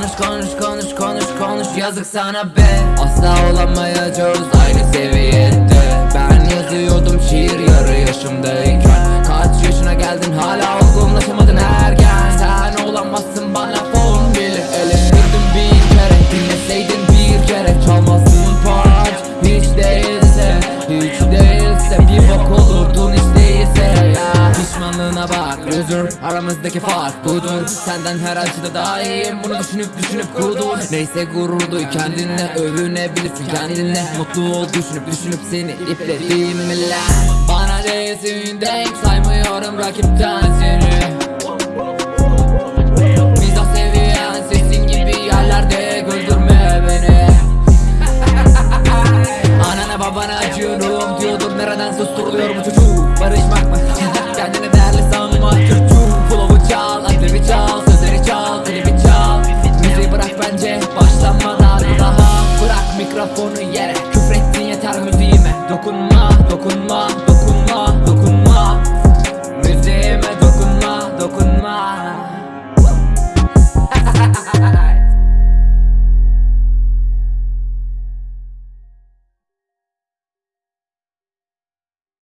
Konuş konuş konuş konuş konuş. Yazık sana be. Asla olamayacağız aynı seviyede. Ben yazıyordum şiir yarı yaşımdayken özür aramızdaki fark budur. Senden her acıda daha iyiyim bunu düşünüp düşünüp kudur Neyse gurur duy kendinle övünebilirsin kendinle Mutlu ol. Düşünüp düşünüp seni iplediğimle Bana değilsin denk saymıyorum rakipten seni Mizah seviyen sesin gibi yerlerde güldürme beni. Anana babana acıyorum diyordur nereden susturuluyor bu çocuk 滚吧